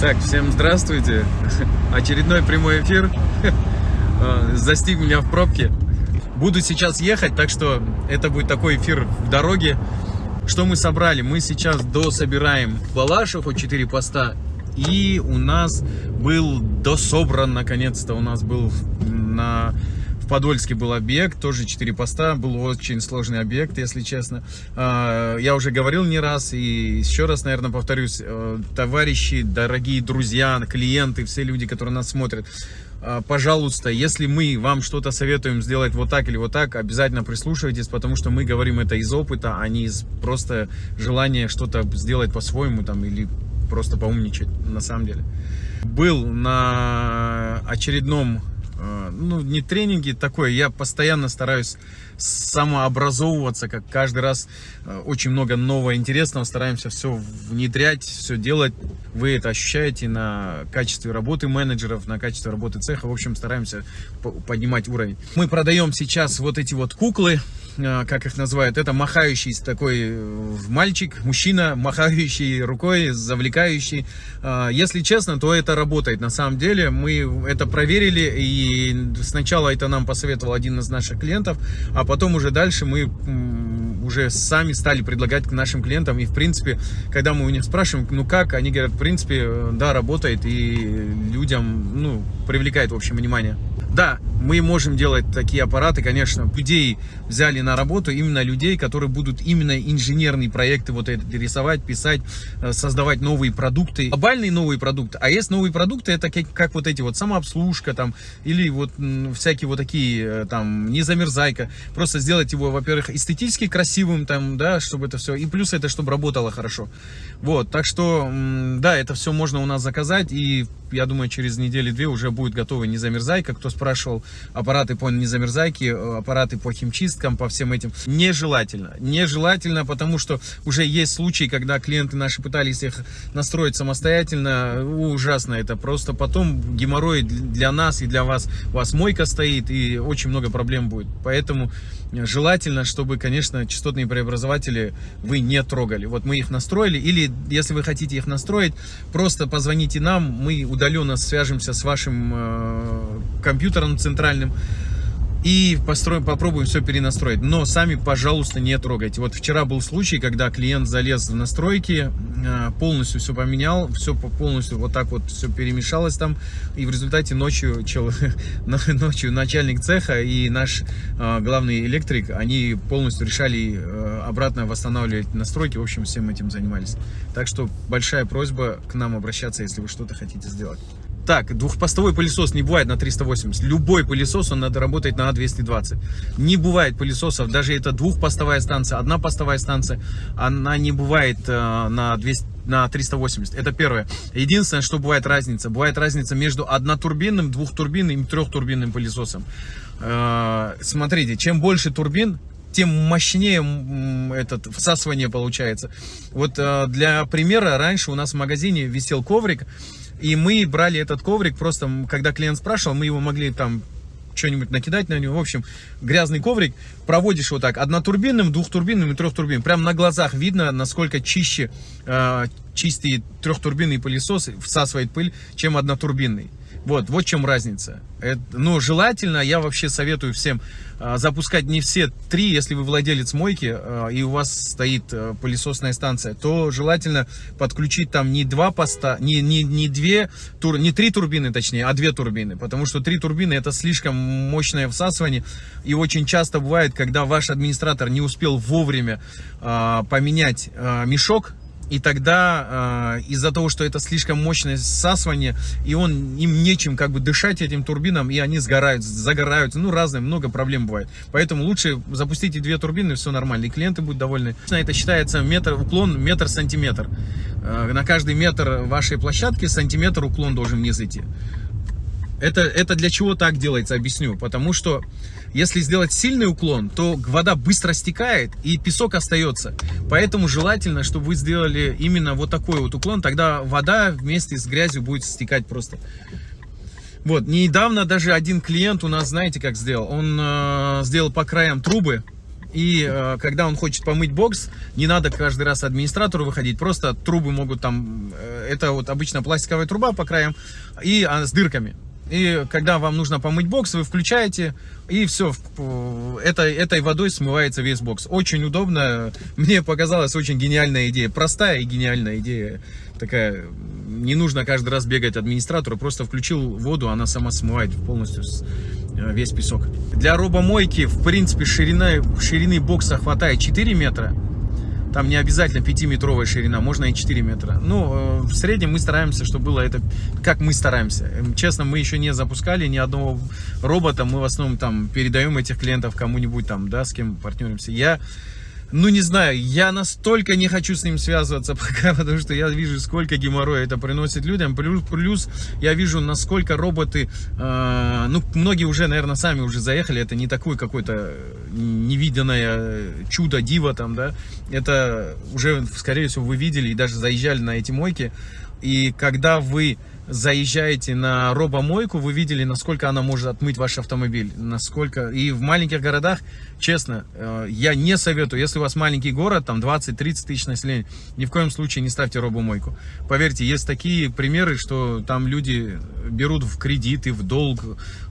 Так, всем здравствуйте. Очередной прямой эфир. Застиг меня в пробке. Буду сейчас ехать, так что это будет такой эфир в дороге. Что мы собрали? Мы сейчас дособираем Балашев от 4 поста. И у нас был дособран, наконец-то, у нас был на в Подольске был объект, тоже 4 поста, был очень сложный объект, если честно. А, я уже говорил не раз и еще раз, наверное, повторюсь, э, товарищи, дорогие друзья, клиенты, все люди, которые нас смотрят, а, пожалуйста, если мы вам что-то советуем сделать вот так или вот так, обязательно прислушивайтесь, потому что мы говорим это из опыта, а не из просто желания что-то сделать по-своему там или просто поумничать на самом деле. Был на очередном ну, не тренинги такое, я постоянно стараюсь самообразовываться, как каждый раз э, очень много нового интересного, стараемся все внедрять, все делать. Вы это ощущаете на качестве работы менеджеров, на качестве работы цеха, в общем, стараемся поднимать уровень. Мы продаем сейчас вот эти вот куклы, как их называют, это махающий такой э, мальчик, мужчина, махающий рукой, завлекающий. Э, если честно, то это работает. На самом деле мы это проверили, и сначала это нам посоветовал один из наших клиентов, а потом уже дальше мы уже сами стали предлагать к нашим клиентам. И, в принципе, когда мы у них спрашиваем, ну как, они говорят, в принципе, да, работает, и людям, ну, привлекает, в общем, внимание. Да, мы можем делать такие аппараты, конечно, людей взяли на работу, именно людей, которые будут именно инженерные проекты вот это рисовать, писать, э, создавать новые продукты, глобальные новые продукты. А есть новые продукты, это как, как вот эти вот самообслужка там, или вот всякие вот такие э, там, не замерзайка. Просто сделать его, во-первых, эстетически красивым там, да, чтобы это все, и плюс это, чтобы работало хорошо. Вот, так что, да, это все можно у нас заказать, и я думаю, через недели-две уже будет готова не замерзайка. Кто спрашивал, аппараты по незамерзайке, э, аппараты по химчисткам, по всем этим. Нежелательно. Нежелательно, потому что уже есть случаи, когда клиенты наши пытались их настроить самостоятельно. Ужасно это. Просто потом геморрой для нас и для вас. У вас мойка стоит и очень много проблем будет. Поэтому желательно, чтобы, конечно, частотные преобразователи вы не трогали. Вот мы их настроили. Или, если вы хотите их настроить, просто позвоните нам. Мы удаленно свяжемся с вашим э, компьютером центральным и построим, попробуем все перенастроить. Но сами, пожалуйста, не трогайте. Вот вчера был случай, когда клиент залез в настройки, э, полностью все поменял, все полностью вот так вот все перемешалось там, и в результате ночью, чел, ночью начальник цеха и наш э, главный электрик, они полностью решали э, обратно восстанавливать настройки, в общем, всем этим занимались. Так что большая просьба к нам обращаться, если вы что-то хотите сделать. Так, двухпостовой пылесос не бывает на 380. Любой пылесос, он надо работать на 220. Не бывает пылесосов, даже это двухпостовая станция, одна постовая станция, она не бывает э, на 200 на 380. Это первое. Единственное, что бывает разница. Бывает разница между однотурбинным, двухтурбинным и трехтурбинным пылесосом. Э, смотрите, чем больше турбин, тем мощнее этот всасывание получается. Вот э, для примера, раньше у нас в магазине висел коврик, и мы брали этот коврик, просто когда клиент спрашивал, мы его могли там что-нибудь накидать на него. В общем, грязный коврик проводишь вот так однотурбинным, двухтурбинным и трехтурбинным. Прям на глазах видно, насколько чище э, чистый трехтурбинный пылесос всасывает пыль, чем однотурбинный. Вот, вот в чем разница. Это, ну, желательно, я вообще советую всем а, запускать не все три, если вы владелец мойки, а, и у вас стоит а, пылесосная станция, то желательно подключить там не два поста, не, не, не две, тур, не три турбины, точнее, а две турбины, потому что три турбины это слишком мощное всасывание, и очень часто бывает, когда ваш администратор не успел вовремя а, поменять а, мешок, и тогда э, из-за того, что это слишком мощное всасывание, и он им нечем как бы дышать этим турбинам, и они сгорают, загораются, ну разные, много проблем бывает. Поэтому лучше запустите две турбины, все нормально, и клиенты будут довольны. Это считается метр, уклон метр-сантиметр. Э, на каждый метр вашей площадки сантиметр уклон должен вниз идти. Это, это для чего так делается, объясню. Потому что если сделать сильный уклон, то вода быстро стекает и песок остается. Поэтому желательно, чтобы вы сделали именно вот такой вот уклон, тогда вода вместе с грязью будет стекать просто. Вот, недавно даже один клиент у нас, знаете, как сделал? Он э, сделал по краям трубы, И э, когда он хочет помыть бокс, не надо каждый раз администратору выходить, просто трубы могут там, э, это вот обычно пластиковая труба по краям, и а, с дырками. И когда вам нужно помыть бокс, вы включаете, и все, это, этой водой смывается весь бокс. Очень удобно, мне показалась очень гениальная идея, простая и гениальная идея. Такая, не нужно каждый раз бегать администратору, просто включил воду, она сама смывает полностью э, весь песок. Для робомойки, в принципе, ширина, ширины бокса хватает 4 метра. Там не обязательно 5-метровая ширина, можно и 4 метра. Ну, э, в среднем мы стараемся, чтобы было это, как мы стараемся. Честно, мы еще не запускали ни одного робота, мы в основном там передаем этих клиентов кому-нибудь там, да, с кем партнеримся. Я ну не знаю, я настолько не хочу с ним связываться пока, потому что я вижу, сколько геморроя это приносит людям. Плюс, плюс я вижу, насколько роботы, э, ну многие уже, наверное, сами уже заехали. Это не такое какое-то невиданное чудо, диво там, да. Это уже, скорее всего, вы видели и даже заезжали на эти мойки. И когда вы заезжаете на робомойку, вы видели, насколько она может отмыть ваш автомобиль. Насколько... И в маленьких городах, честно, э, я не советую, если у вас маленький город, там 20-30 тысяч населения, ни в коем случае не ставьте робомойку. Поверьте, есть такие примеры, что там люди берут в кредиты, в долг,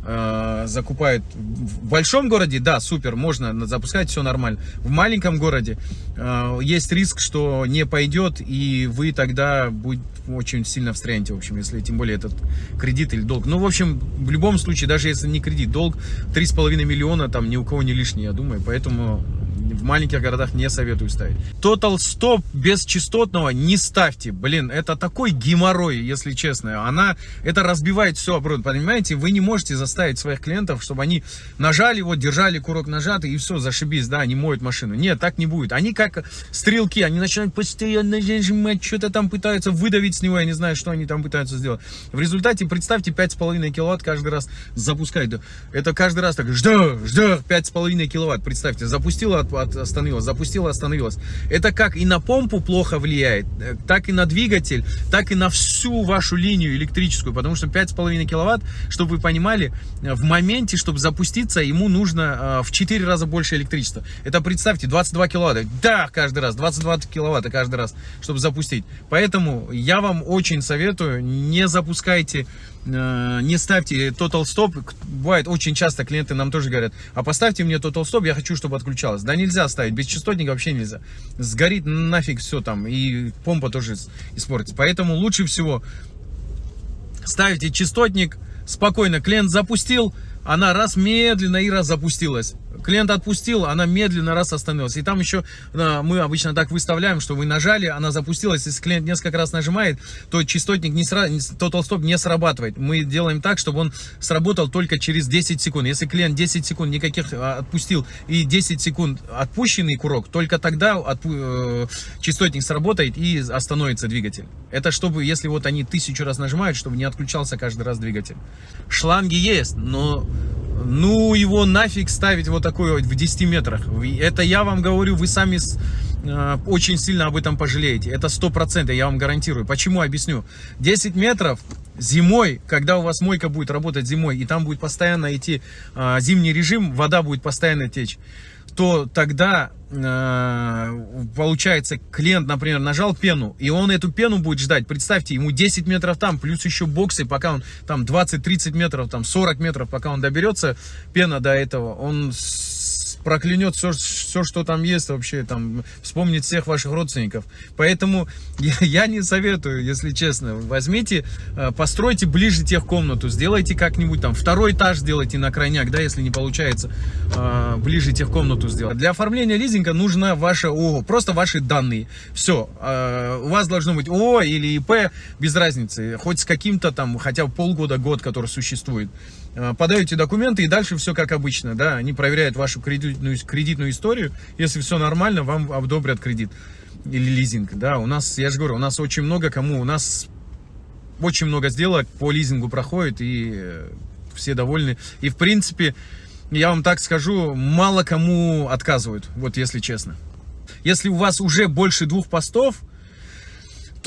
э, закупают. В большом городе, да, супер, можно запускать, все нормально. В маленьком городе э, есть риск, что не пойдет, и вы тогда будете очень сильно встрянете, в общем, если тем более этот кредит или долг. Ну, в общем, в любом случае, даже если не кредит, долг 3,5 миллиона, там ни у кого не лишний, я думаю, поэтому в маленьких городах не советую ставить. Total Stop без частотного не ставьте. Блин, это такой геморрой, если честно. Она, это разбивает все оборот, понимаете? Вы не можете заставить своих клиентов, чтобы они нажали, вот, держали курок нажатый и все, зашибись, да, они моют машину. Нет, так не будет. Они как стрелки, они начинают постоянно нажимать, что-то там пытаются выдавить с него, я не знаю, что они там пытаются сделать. В результате, представьте, 5,5 киловатт каждый раз запускать. Это каждый раз так, жду, жду, 5,5 киловатт, представьте, запустила остановилась, запустила, остановилась. Это как и на помпу плохо влияет, э, так и на двигатель, так и на всю вашу линию электрическую, потому что 5,5 киловатт, чтобы вы понимали, э, в моменте, чтобы запуститься, ему нужно э, в 4 раза больше электричества. Это представьте, 22 киловатта, да, каждый раз, 22 киловатта каждый раз, чтобы запустить. Поэтому я вам очень советую, не запускайте не ставьте Total Stop. Бывает очень часто клиенты нам тоже говорят, а поставьте мне Total Stop, я хочу, чтобы отключалось. Да нельзя ставить, без частотника вообще нельзя. Сгорит нафиг все там, и помпа тоже испортится. Поэтому лучше всего ставите частотник, спокойно клиент запустил, она раз медленно и раз запустилась. Клиент отпустил, она медленно раз остановилась. И там еще а, мы обычно так выставляем, что вы нажали, она запустилась. Если клиент несколько раз нажимает, то частотник не сразу, total stop не срабатывает. Мы делаем так, чтобы он сработал только через 10 секунд. Если клиент 10 секунд никаких а, отпустил и 10 секунд отпущенный курок, только тогда отпу э, частотник сработает и остановится двигатель. Это чтобы, если вот они тысячу раз нажимают, чтобы не отключался каждый раз двигатель. Шланги есть, но ну его нафиг ставить вот такой вот в 10 метрах. Это я вам говорю, вы сами э, очень сильно об этом пожалеете. Это 100%, я вам гарантирую. Почему? Объясню. 10 метров зимой, когда у вас мойка будет работать зимой, и там будет постоянно идти э, зимний режим, вода будет постоянно течь то тогда э, получается клиент, например, нажал пену, и он эту пену будет ждать. Представьте, ему 10 метров там, плюс еще боксы, пока он там 20-30 метров, там 40 метров, пока он доберется, пена до этого, он проклянет все, все, что там есть вообще, там, вспомнит всех ваших родственников. Поэтому я, я не советую, если честно. Возьмите, э, постройте ближе тех комнату, сделайте как-нибудь там, второй этаж сделайте на крайняк, да, если не получается э, ближе тех комнату сделать. Для оформления лизинга нужно ваше ООО, просто ваши данные. Все, э, у вас должно быть ООО или ИП, без разницы, хоть с каким-то там, хотя бы полгода, год, который существует. Э, подаете документы и дальше все как обычно, да, они проверяют вашу кредитную, кредитную историю, если все нормально, вам одобрят кредит или лизинг, да, у нас, я же говорю, у нас очень много кому, у нас очень много сделок по лизингу проходит и э, все довольны, и в принципе, я вам так скажу, мало кому отказывают, вот если честно. Если у вас уже больше двух постов,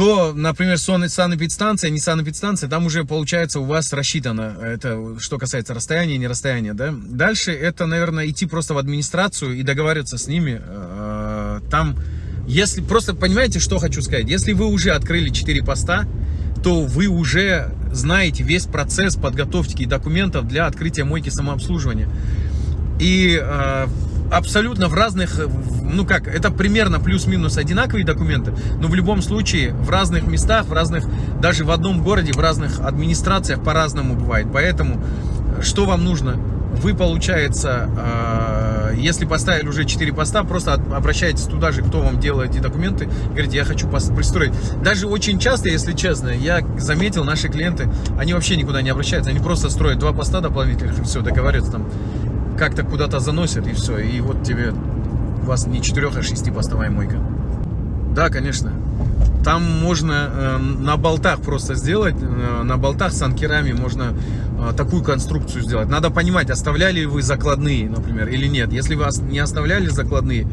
то, например, санэпидстанция, не санэпидстанция, там уже получается у вас рассчитано, это что касается расстояния, не расстояния, да. Дальше это, наверное, идти просто в администрацию и договариваться с ними, э, там, если, просто понимаете, что хочу сказать, если вы уже открыли 4 поста, то вы уже знаете весь процесс подготовки документов для открытия мойки самообслуживания. И э, абсолютно в разных, ну как, это примерно плюс-минус одинаковые документы, но в любом случае в разных местах, в разных, даже в одном городе, в разных администрациях по-разному бывает. Поэтому что вам нужно? Вы, получается, э, если поставили уже 4 поста, просто обращайтесь туда же, кто вам делает эти документы, говорите, я хочу пристроить. Даже очень часто, если честно, я заметил, наши клиенты, они вообще никуда не обращаются, они просто строят два поста дополнительных и все, договариваются там как-то куда-то заносят и все. И вот тебе, вас не 4, а 6 постовая мойка. Да, конечно. Там можно э, на болтах просто сделать, э, на болтах с анкерами можно э, такую конструкцию сделать. Надо понимать, оставляли вы закладные, например, или нет. Если вы не оставляли закладные,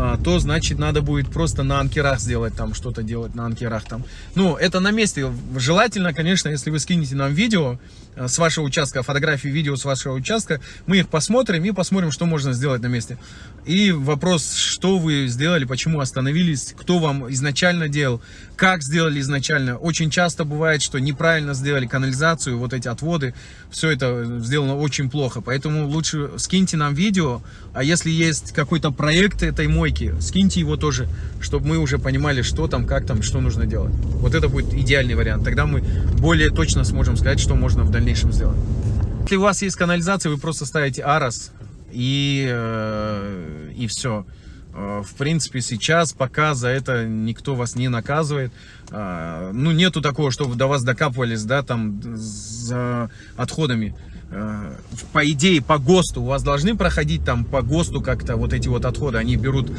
а, то значит надо будет просто на анкерах сделать там что-то делать на анкерах там ну это на месте желательно конечно если вы скинете нам видео с вашего участка фотографии видео с вашего участка. Мы их посмотрим и посмотрим что можно сделать на месте. И вопрос что вы сделали почему остановились кто вам изначально делал как сделали изначально. Очень часто бывает что неправильно сделали канализацию вот эти отводы. Все это сделано очень плохо. Поэтому лучше скиньте нам видео. А если есть какой-то проект этой мой мойки, скиньте его тоже, чтобы мы уже понимали, что там, как там, что нужно делать. Вот это будет идеальный вариант. Тогда мы более точно сможем сказать, что можно в дальнейшем сделать. Если у вас есть канализация, вы просто ставите арос и, э, и все. Э, в принципе, сейчас пока за это никто вас не наказывает. Э, ну, нету такого, чтобы до вас докапывались, да, там, за отходами. Э, по идее, по ГОСТу, у вас должны проходить там по ГОСТу как-то вот эти вот отходы. Они берут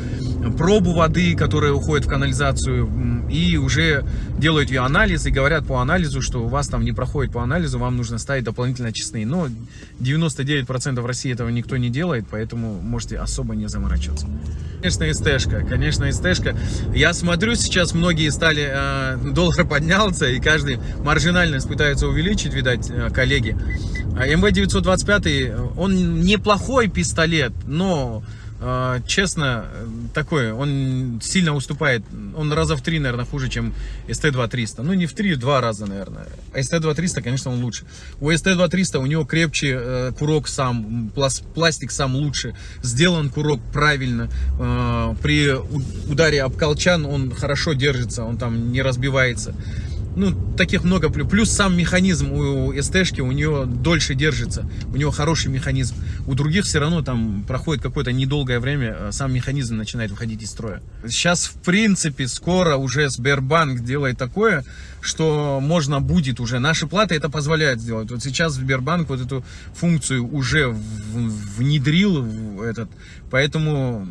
пробу воды, которая уходит в канализацию, и уже делают ее анализ, и говорят по анализу, что у вас там не проходит по анализу, вам нужно ставить дополнительно честные. Но 99% в России этого никто не делает, поэтому можете особо не заморачиваться. Конечно, СТшка, конечно, СТшка. Я смотрю, сейчас многие стали, э, доллар поднялся, и каждый маржинальность пытается увеличить, видать, э, коллеги. А МВ-925, он неплохой пистолет, но, э, честно, такой, он сильно уступает, он раза в три, наверное, хуже, чем СТ-2300. Ну, не в три, два раза, наверное. А СТ-2300, конечно, он лучше. У СТ-2300 у него крепче э, курок сам, пластик сам лучше, сделан курок правильно. Э, при ударе об колчан он хорошо держится, он там не разбивается ну, таких много. Плюс сам механизм у СТшки, у нее дольше держится, у него хороший механизм. У других все равно там проходит какое-то недолгое время, а сам механизм начинает выходить из строя. Сейчас, в принципе, скоро уже Сбербанк делает такое, что можно будет уже, наши платы это позволяют сделать. Вот сейчас Сбербанк вот эту функцию уже внедрил, в этот, поэтому,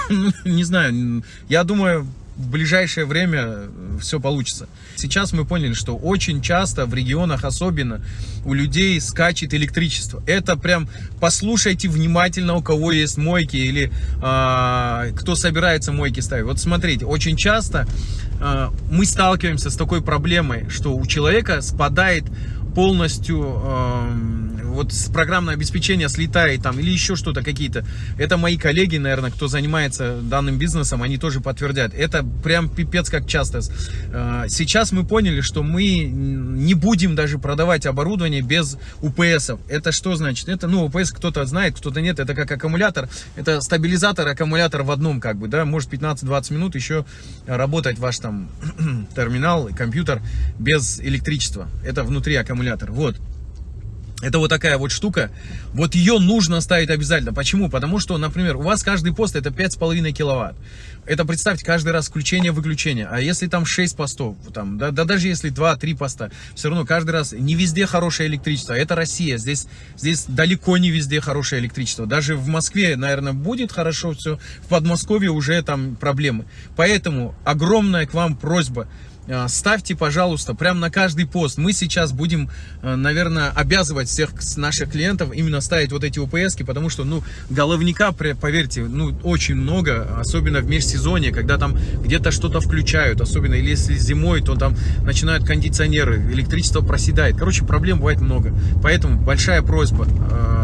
не знаю, я думаю, в ближайшее время э, все получится. Сейчас мы поняли, что очень часто в регионах особенно у людей скачет электричество. Это прям послушайте внимательно, у кого есть мойки или э, кто собирается мойки ставить. Вот смотрите, очень часто э, мы сталкиваемся с такой проблемой, что у человека спадает полностью э, вот с программное обеспечение слетает там или еще что-то какие-то. Это мои коллеги, наверное, кто занимается данным бизнесом, они тоже подтвердят. Это прям пипец как часто. Э, сейчас мы поняли, что мы не будем даже продавать оборудование без УПСов. Это что значит? Это, ну, УПС кто-то знает, кто-то нет. Это как аккумулятор. Это стабилизатор, аккумулятор в одном, как бы, да, может 15-20 минут еще работать ваш там терминал, компьютер без электричества. Это внутри аккумулятор. Вот. Это вот такая вот штука. Вот ее нужно ставить обязательно. Почему? Потому что, например, у вас каждый пост это 5,5 киловатт. Это представьте, каждый раз включение-выключение. А если там 6 постов, там, да, да даже если 2-3 поста, все равно каждый раз не везде хорошее электричество. Это Россия. Здесь, здесь далеко не везде хорошее электричество. Даже в Москве, наверное, будет хорошо все. В Подмосковье уже там проблемы. Поэтому огромная к вам просьба ставьте, пожалуйста, прям на каждый пост. Мы сейчас будем, э, наверное, обязывать всех наших клиентов именно ставить вот эти упс потому что, ну, головника, поверьте, ну, очень много, особенно в межсезонье, когда там где-то что-то включают, особенно если зимой, то там начинают кондиционеры, электричество проседает. Короче, проблем бывает много. Поэтому большая просьба,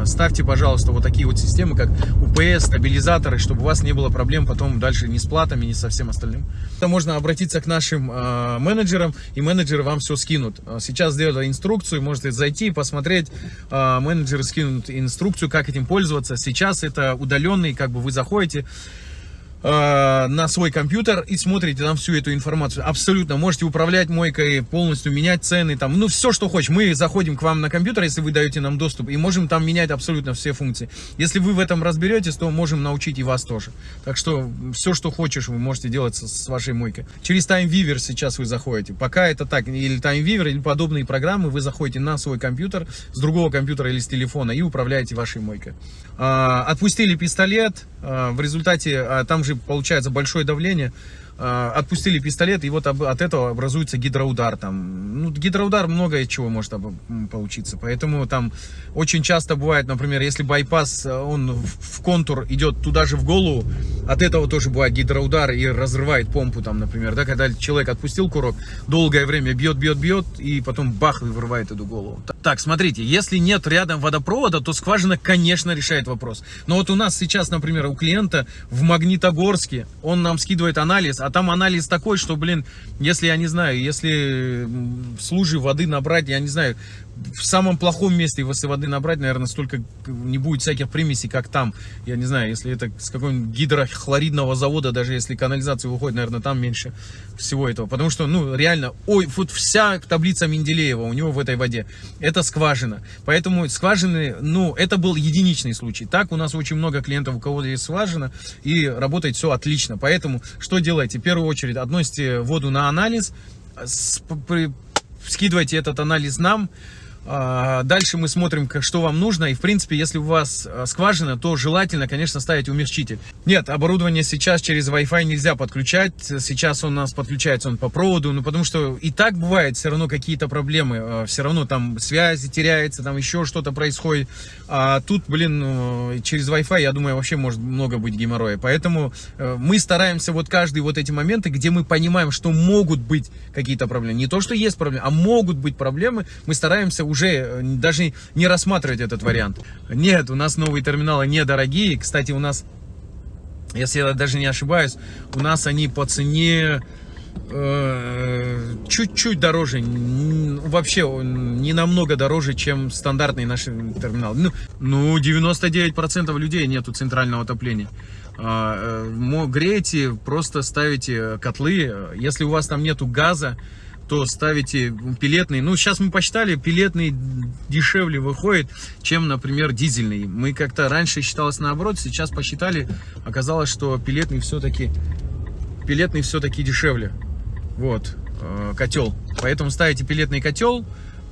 ставьте, пожалуйста, вот такие вот системы, как УПС, стабилизаторы, чтобы у вас не было проблем потом дальше ни с платами, ни со всем остальным. Можно обратиться к нашим э, менеджерам, и менеджеры вам все скинут. Сейчас сделали инструкцию, можете зайти, посмотреть. Э, менеджеры скинут инструкцию, как этим пользоваться. Сейчас это удаленный, как бы вы заходите, Э, на свой компьютер и смотрите там всю эту информацию. Абсолютно. Можете управлять мойкой, полностью менять цены, там, ну, все, что хочешь. Мы заходим к вам на компьютер, если вы даете нам доступ, и можем там менять абсолютно все функции. Если вы в этом разберетесь, то можем научить и вас тоже. Так что все, что хочешь, вы можете делать с, с вашей мойкой. Через TimeViewer сейчас вы заходите. Пока это так, или TimeViewer, или подобные программы, вы заходите на свой компьютер, с другого компьютера или с телефона, и управляете вашей мойкой. А, отпустили пистолет, а, в результате а, там же получается большое давление, отпустили пистолет, и вот от этого образуется гидроудар. Там. Ну, гидроудар много чего может получиться. Поэтому там очень часто бывает, например, если байпас, э, он в контур идет туда же в голову, от этого тоже бывает гидроудар и разрывает помпу, там, например, да, когда человек отпустил курок, долгое время бьет, бьет, бьет, и потом бах, и вырывает эту голову. Так, смотрите, если нет рядом водопровода, то скважина, конечно, решает вопрос. Но вот у нас сейчас, например, у клиента в Магнитогорске, он нам скидывает анализ, а там анализ такой, что, блин, если, я не знаю, если в лужи воды набрать, я не знаю, в самом плохом месте, если воды набрать, наверное, столько не будет всяких примесей, как там. Я не знаю, если это с какого-нибудь гидрохлоридного завода, даже если канализация выходит, наверное, там меньше всего этого. Потому что, ну, реально, ой, вот вся таблица Менделеева у него в этой воде. Это скважина. Поэтому скважины, ну, это был единичный случай. Так у нас очень много клиентов, у кого есть скважина, и работает все отлично. Поэтому что делайте? В первую очередь относите воду на анализ, скидывайте этот анализ нам, дальше мы смотрим, что вам нужно. И, в принципе, если у вас а, скважина, то желательно, конечно, ставить умягчитель. Нет, оборудование сейчас через Wi-Fi нельзя подключать. Сейчас он у нас подключается он по проводу. Ну, потому что и так бывает все равно какие-то проблемы. А, все равно там связи теряется, там еще что-то происходит. А тут, блин, ну, через Wi-Fi, я думаю, вообще может много быть геморроя. Поэтому э, мы стараемся вот каждый вот эти моменты, где мы понимаем, что могут быть какие-то проблемы. Не то, что есть проблемы, а могут быть проблемы. Мы стараемся уже уже э, даже не рассматривать этот вариант. Нет, у нас новые терминалы недорогие. Кстати, у нас, если я даже не ошибаюсь, у нас они по цене э, чуть-чуть дороже, вообще не намного дороже, чем стандартный наш терминал. Ну, ну 99% людей нету центрального отопления. А, э, греете, просто ставите котлы. Если у вас там нету газа, то ставите пилетный. Ну, сейчас мы посчитали, пилетный дешевле выходит, чем, например, дизельный. Мы как-то раньше считалось наоборот, сейчас посчитали, оказалось, что пилетный все-таки пилетный все-таки дешевле. Вот, э, котел. Поэтому ставите пилетный котел,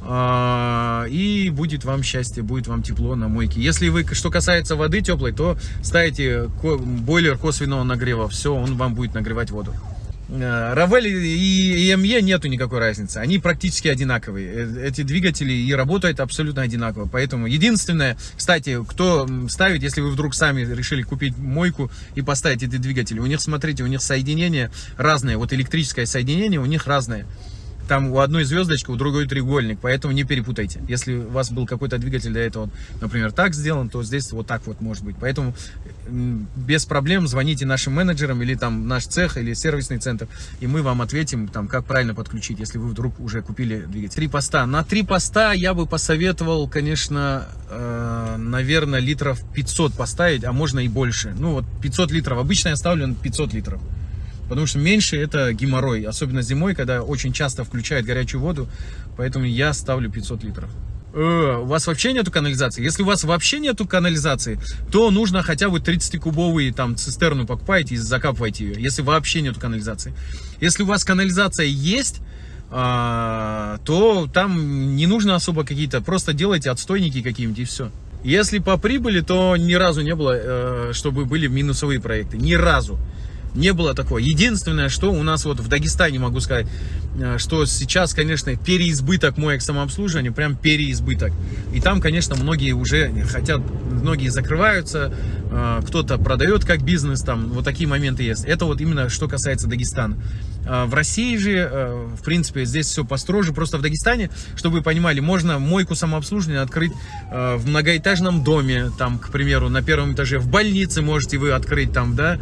э, и будет вам счастье, будет вам тепло на мойке. Если вы, что касается воды теплой, то ставите бойлер косвенного нагрева. Все, он вам будет нагревать воду. Равель и EME нету никакой разницы, они практически одинаковые. Э, эти двигатели и работают абсолютно одинаково. Поэтому единственное, кстати, кто ставит, если вы вдруг сами решили купить мойку и поставить эти двигатели, у них, смотрите, у них соединение разное, вот электрическое соединение у них разное там у одной звездочка, у другой треугольник, поэтому не перепутайте. Если у вас был какой-то двигатель для этого, например, так сделан, то здесь вот так вот может быть. Поэтому без проблем звоните нашим менеджерам или там наш цех или сервисный центр, и мы вам ответим, там, как правильно подключить, если вы вдруг уже купили двигатель. Три поста. На три поста я бы посоветовал, конечно, э, наверное, литров 500 поставить, а можно и больше. Ну вот 500 литров. Обычно я ставлю 500 литров. Потому что меньше это геморрой, особенно зимой, когда очень часто включают горячую воду, поэтому я ставлю 500 литров. Э, у вас вообще нету канализации? Если у вас вообще нету канализации, то нужно хотя бы 30-кубовый там цистерну покупаете и закапывайте ее, если вообще нету канализации. Если у вас канализация есть, а, то там не нужно особо какие-то, просто делайте отстойники какие-нибудь и все. Если по прибыли, то ни разу не было, э, чтобы были минусовые проекты, ни разу. Не было такого. Единственное, что у нас вот в Дагестане, могу сказать, э, что сейчас, конечно, переизбыток моек самообслуживания, прям переизбыток. И там, конечно, многие уже хотят, многие закрываются, э, кто-то продает как бизнес, там вот такие моменты есть. Это вот именно что касается Дагестана. Э, в России же, в принципе, здесь все построже. Просто в Дагестане, чтобы вы понимали, можно мойку самообслуживания открыть в многоэтажном доме, там, к примеру, на первом этаже, в больнице можете вы открыть там, да,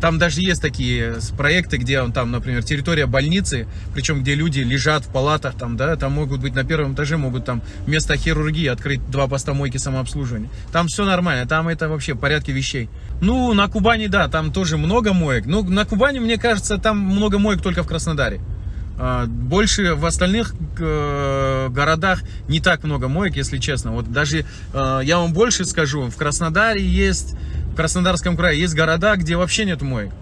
там даже есть такие проекты, где он там, например, территория больницы, причем где люди лежат в палатах, там, да, там могут быть на первом этаже, могут там вместо хирургии открыть два постамойки самообслуживания. Там все нормально, там это вообще в порядке вещей. Ну, на Кубани, да, там тоже много моек. Ну, на Кубани, мне кажется, там много моек только в Краснодаре. А, больше в остальных э, городах не так много моек, если честно. Вот даже э, я вам больше скажу, в Краснодаре есть Краснодарском крае есть города, где вообще нет моек.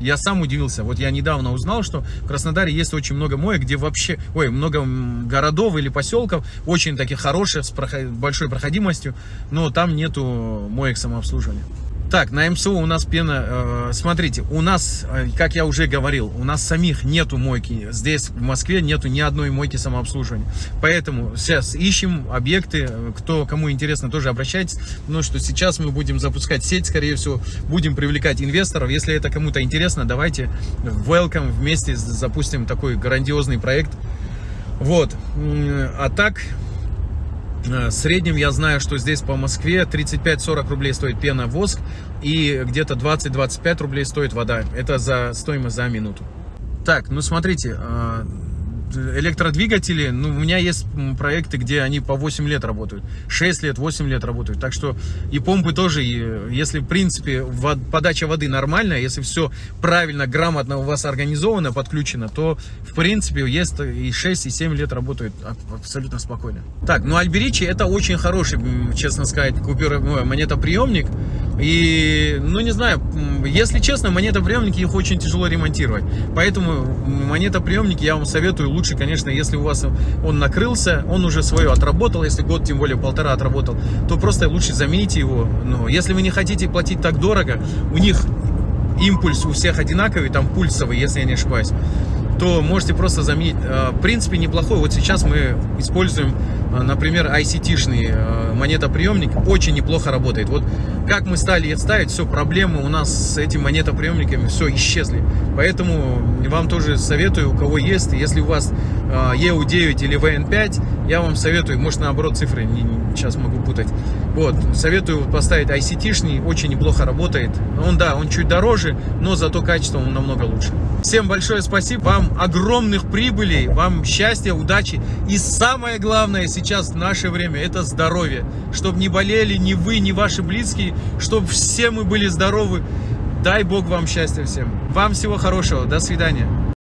Я сам удивился. Вот я недавно узнал, что в Краснодаре есть очень много моек, где вообще, ой, много городов или поселков, очень таких хороших, с большой проходимостью, но там нету моек самообслуживания. Так, на МСО у нас пена, э, смотрите, у нас, э, как я уже говорил, у нас самих нету мойки. Здесь, в Москве, нету ни одной мойки самообслуживания. Поэтому сейчас ищем объекты, кто, кому интересно, тоже обращайтесь. Ну, что сейчас мы будем запускать сеть, скорее всего, будем привлекать инвесторов. Если это кому-то интересно, давайте welcome, вместе запустим такой грандиозный проект. Вот, а так, в среднем я знаю, что здесь по Москве 35-40 рублей стоит пена воск и где-то 20-25 рублей стоит вода. Это за стоимость за минуту. Так, ну смотрите, э, электродвигатели, ну, у меня есть проекты, где они по 8 лет работают, 6 лет, 8 лет работают. Так что и помпы тоже, и если, в принципе, вод, подача воды нормальная, если все правильно, грамотно у вас организовано, подключено, то, в принципе, есть и 6, и 7 лет работают абсолютно спокойно. Так, ну, Альберичи это очень хороший, честно сказать, купюр, монетоприемник. И, ну, не знаю, если честно, монетоприемники, их очень тяжело ремонтировать. Поэтому монетоприемники я вам советую лучше, конечно, если у вас он накрылся, он уже свое отработал, если год, тем более полтора отработал, то просто лучше замените его. Но если вы не хотите платить так дорого, у них импульс у всех одинаковый, там пульсовый, если я не ошибаюсь то можете просто заменить. Э, в принципе, неплохой. Вот сейчас мы используем, э, например, ICT-шный э, монетоприемник. Очень неплохо работает. Вот как мы стали ставить, все, проблемы у нас с этими монетоприемниками, все, исчезли. Поэтому вам тоже советую, у кого есть, если у вас EU9 или VN5, я вам советую, может наоборот цифры не, сейчас могу путать. Вот, советую поставить ICT-шный, очень неплохо работает. Он, да, он чуть дороже, но зато качество он намного лучше. Всем большое спасибо, вам огромных прибылей, вам счастья, удачи. И самое главное сейчас в наше время, это здоровье. Чтобы не болели ни вы, ни ваши близкие, чтобы все мы были здоровы. Дай Бог вам счастья всем. Вам всего хорошего. До свидания.